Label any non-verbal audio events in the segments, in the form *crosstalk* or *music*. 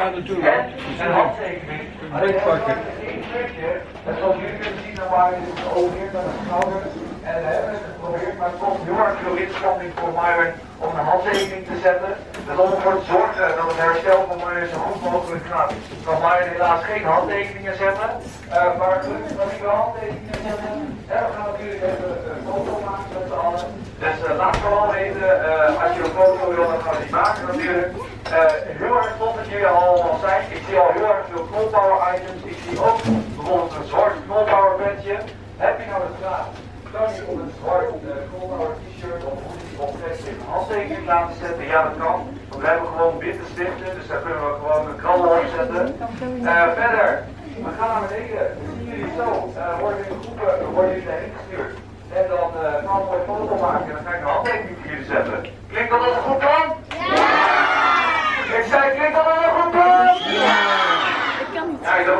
greet en een handtekening. En zoals jullie kunnen zien, dus overheerd met een schouder. En we hebben het geprobeerd, maar het kost heel erg veel inspanning voor Myron om een handtekening te zetten. Dus om ervoor te zorgen dat het herstel van Myron zo goed mogelijk gaat, kan Myron helaas geen handtekeningen zetten. Uh, maar gelukkig kan hij wel handtekeningen zetten. En we gaan natuurlijk even een foto maken met z'n allen. Dus uh, laat vooral weten, uh, als je een foto wil, dan gaan we die maken natuurlijk. Heel erg tof dat jullie allemaal zijn. Ik zie al heel erg veel knolpower items. Ik zie ook bijvoorbeeld een zwart knolpower bedje. Heb je nou de vraag? Kan je op een zwart knolpower t-shirt of hoodie of vest een handtekening laten zetten? Ja, dat kan. Want we hebben gewoon witte stiften, dus daar kunnen we gewoon een krabbel op zetten. verder, we gaan naar beneden. Zien jullie zo? worden in groepen worden jullie daarheen gestuurd. En dan gaan we een foto maken en dan ga ik een handtekening voor jullie zetten. Klinkt dat als goed plan? Ja! Ik zei, klinkt dat als een goed plan? Ja! Ik kan niet. Ja, je begint er weer op gelijk,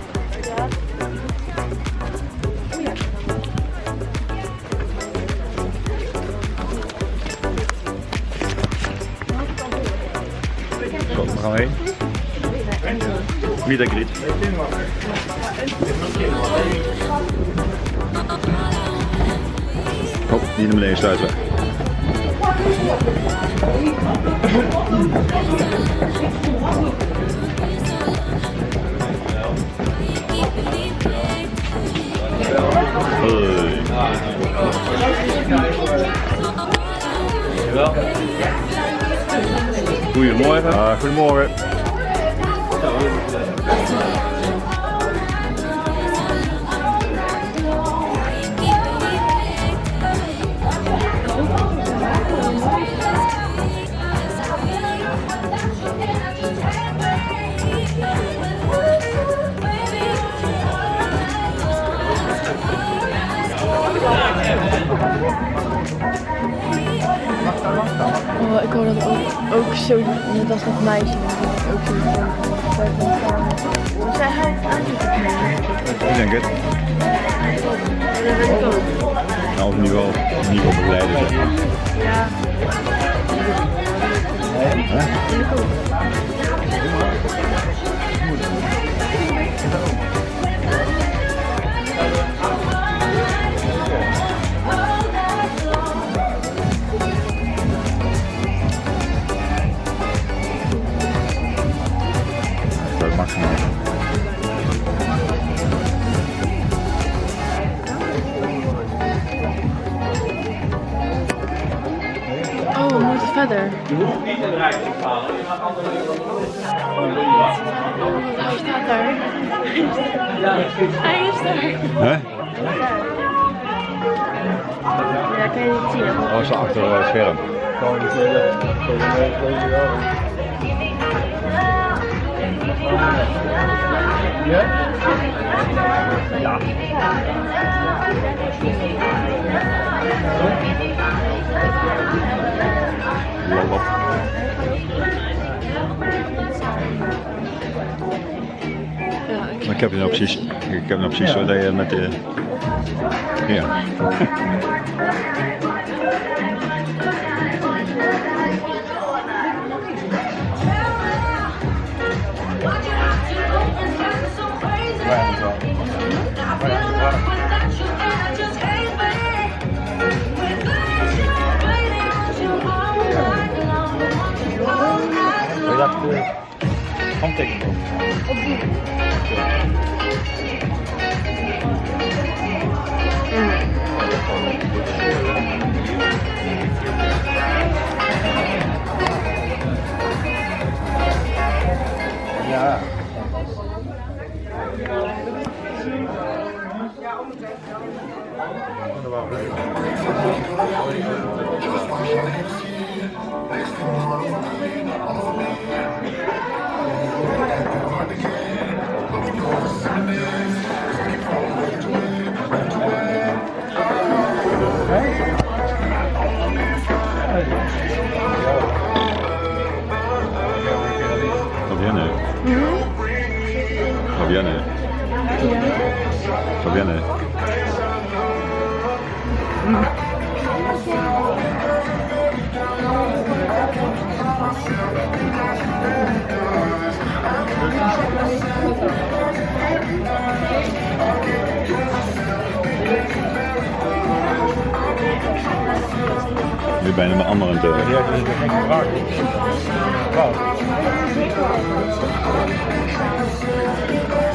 Waar gaan we heen? Oh, niet naar beneden sluiten. Hoi. Goedemorgen. Ah, goedemorgen. Oh, ik hoor dat ook, ook zo, net als dat meisje, ook zo. Dus zij aan Ik denk het. Dat weet ik ook. Nou, of in ieder geval begeleiden zeg maar. Ja. Hij staat daar. Hij is daar. Hè? Ja, kan je niet zien. Oh, zo achter het scherm. Lolop. Heb het nou precies, ik heb nou precies zo dat je met de... Ja. Je laat de handtekening op. Ja. Met anderen aan het doen. Ja, dat is geen vraag. Wow.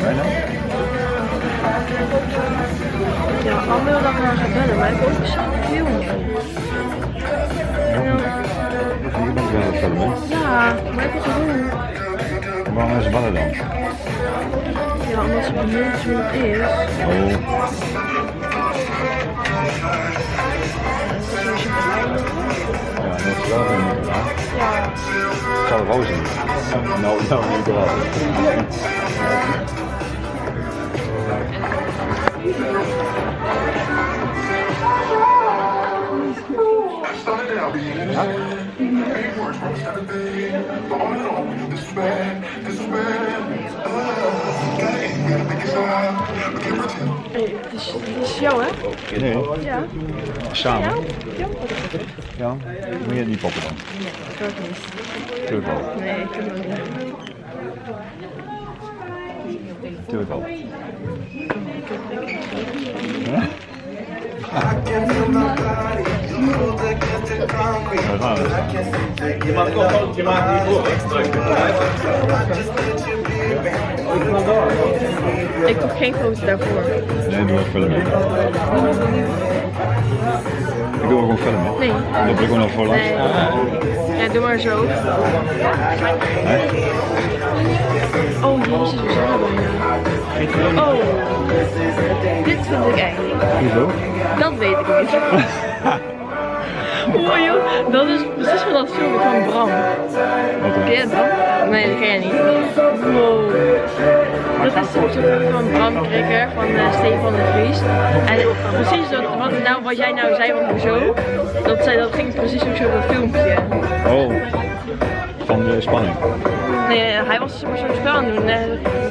Bijna? Ja, Anne wil dat maar gaan bellen, maar ik heb ook zo'n film. Je bent wel het filmen. Ja, maar ik heb het doen. Waarom hebben ze ballen dan? Ja, omdat ze benieuwd hoe het is. Oh. Ja. Ja. Ik zal het wel zien. Nou, nou niet wel. Hey, het is, het is jou, hè? Nee, Ja. samen. Ja? Ja? Ja, moet je het niet poppen dan? Ik ook niet. Tuurlijk wel. Nee, ik doe het niet. Tuurlijk wel. Waar gaan we? Je maakt ook gewoon, je maakt niet voor, extra. Ik doe geen foto daarvoor. Nee, doe. Ik doe gewoon filmen. Nee. Dan heb ik gewoon nog voor langs. Nee. Ja, doe maar zo. Oh jezus, we zijn er bijna. Oh, dit vind ik eng. Hoezo? Dat weet ik niet. Oh joh, dat is precies van dat filmpje van Bram. Wat dan? Ken je dat? Nee, dat ken je niet. Wow. Dat is zo'n filmpje van Bram Krikker van eh, Stefan de Vries. En precies dat, wat, nou, wat jij nou zei van hoezo, dat, zei, dat ging precies ook zo op dat filmpje. Oh, van de spanning. Nee, hij was maar zo'n spel aan het doen. Eh,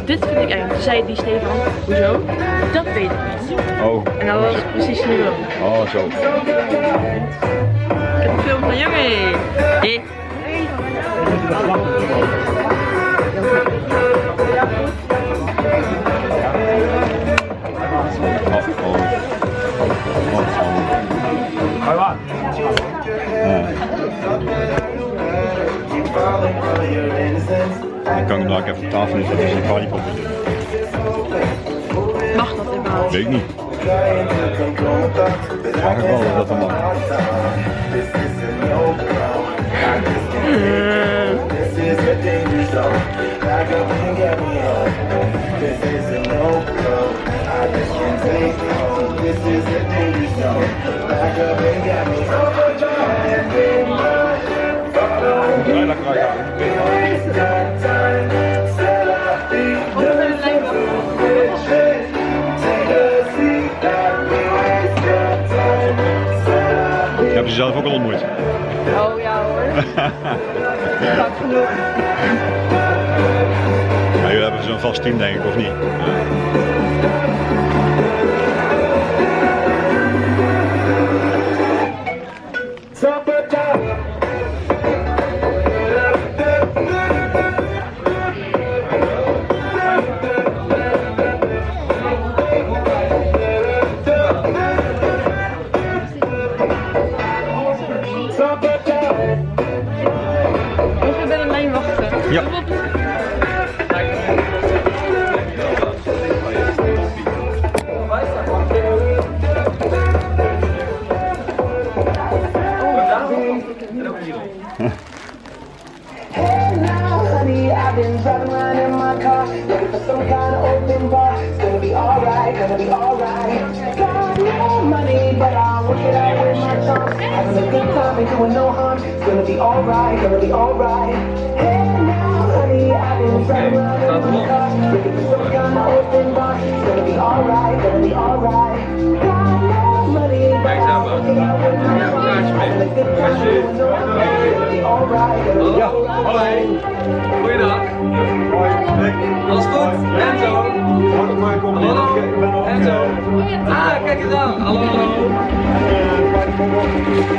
dit vind ik eng. Toen zei die Stefan, hoezo? Dat weet ik niet. Oh, En dat was precies nu ook. oh zo. Ik heb een film van jongen. Hé. Oh, Ik hem daar even op tafel neerzetten als je een is. Mag dat überhaupt? Weet ik niet. Mag ik wel of dat dan mag? Lekker Zo'n vast team denk ik, of niet? Ja. Driving around in my car, looking for some kind of open bar. It's gonna be alright, gonna be alright. Got no money, but I'll work it out with my charm. Having a good time and doing no harm. It's gonna be alright, gonna be alright. Hey now, honey, I've been driving around in my car, looking for some kind of open bar. It's gonna be alright, gonna be alright. Got no money, but I'll work it out with my charm. Having a good time and doing no harm. It's gonna be alright, gonna be alright. Goeiedag. Alles goed? Enzo. Hallo. Enzo. Ah, kijk eens aan. Hallo, hallo.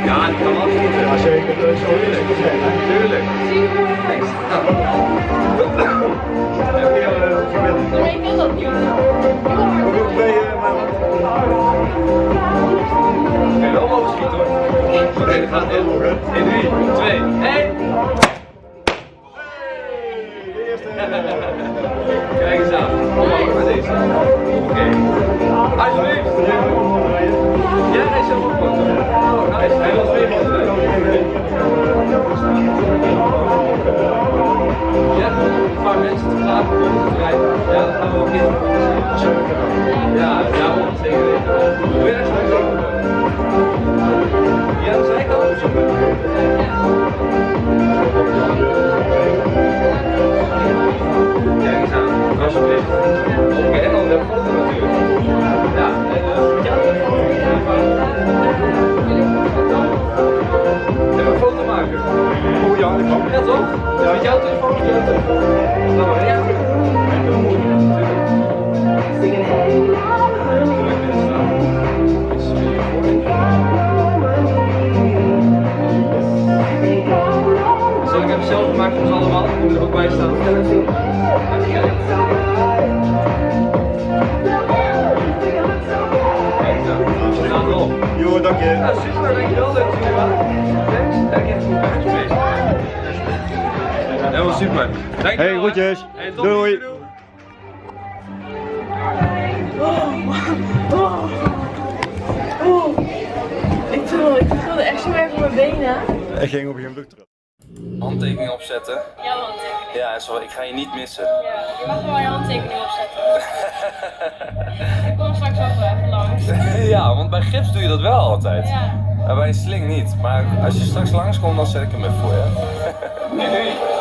Ja, die kan absoluut. Ja, zeker. Dat hè. Tuurlijk. Thanks. Heb je, eh, Maar ik dat ben wel mogen schieten hoor. Oké, dan gaat in. In 3, 2, 1. Leuk wel. Ja. Helemaal super. Dankjewel. Hey, groetjes. Hey, tot Doei. ziens. Ik trilde, ik trilde echt zo erg op mijn benen. Ik ging op een gegeven terug. handtekening opzetten. Jouw handtekening. Ja, zo, ik ga je niet missen. Ja, je mag wel je handtekening opzetten. *laughs* ja, want bij gips doe je dat wel altijd. Ja. Maar bij een sling niet. Maar als je straks langskomt, dan zet ik hem even voor je. Doei.